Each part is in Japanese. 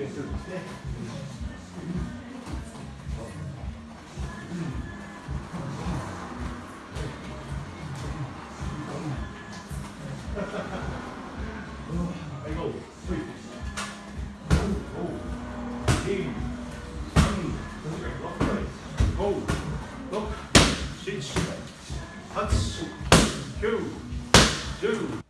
ベースですね。Six, eight, nine, ten, eleven, twelve, thirteen, fourteen, fifteen, sixteen, seventeen, eighteen, nineteen, twenty.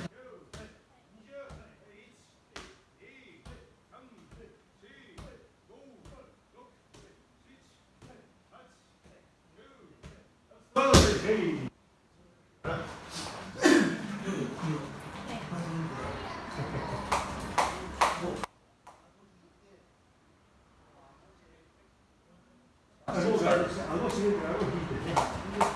algo así, algo así.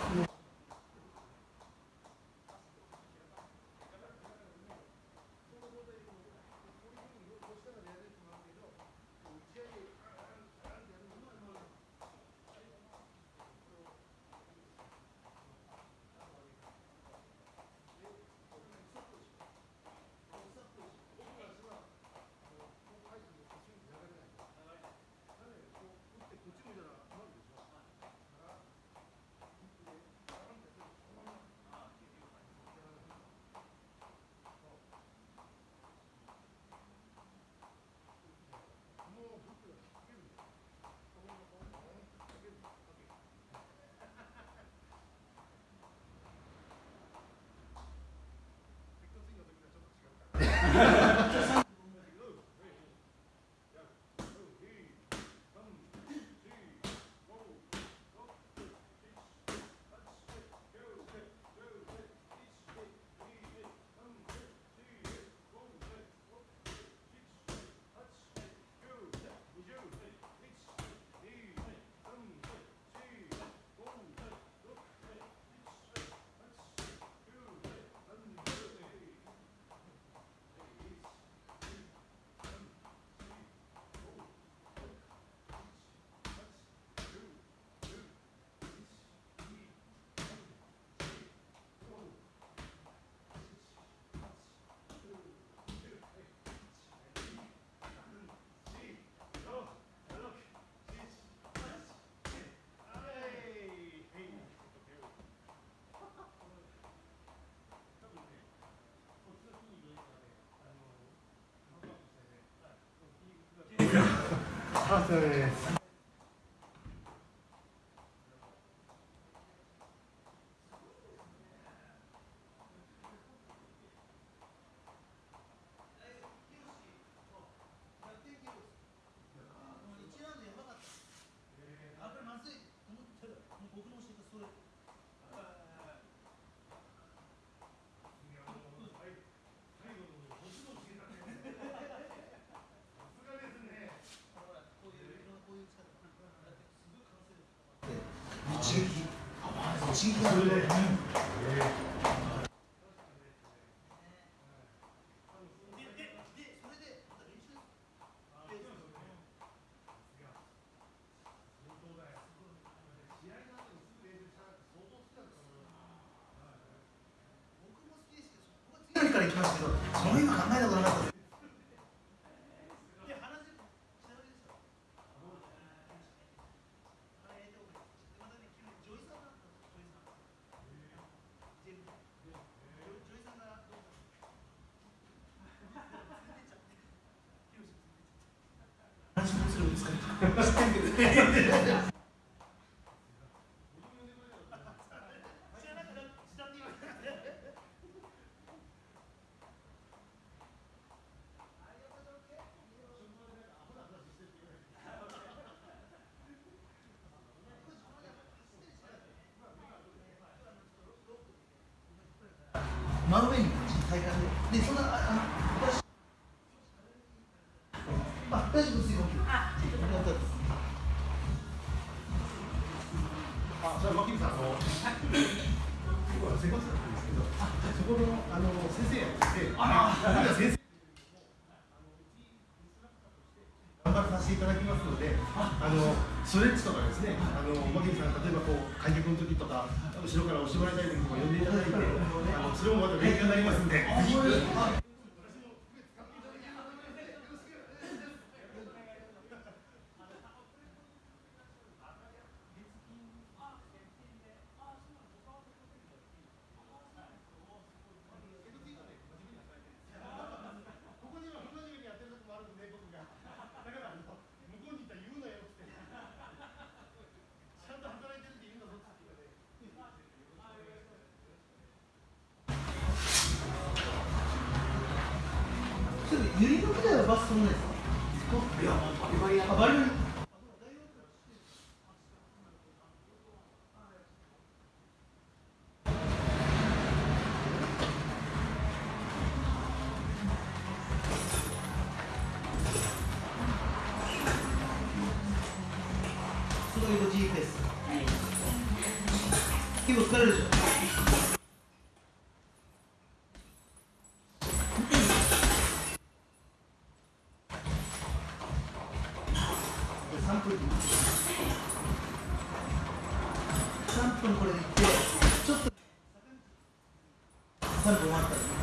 하나 둘 셋. シーきで。そのど真上に体で、でそんなあ生活だったんですけどそこのあの先生やってああ先生頑張らさせていただきますので、あのストレッチとかですね、あの牧野さん例えばこう開脚の時とか後ろから押してもらいたい時とか呼んでいただいて、あのそれもまた勉強になりますんで、ぜひ。ここには同じようにやってるとこもあるんで、僕が。だから、あの向こうに行ったら言うなよって。ちゃんと働いてるって言うんだぞって言われて。それ、ゆりの時代はバス飛んないですかいや、バリバリや。あ、バリバリ。結構疲れるでしょ3分3分これでいってちょっと3分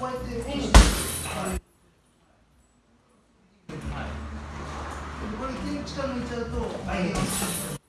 こうやって円してこれで力抜いちゃうと、はい。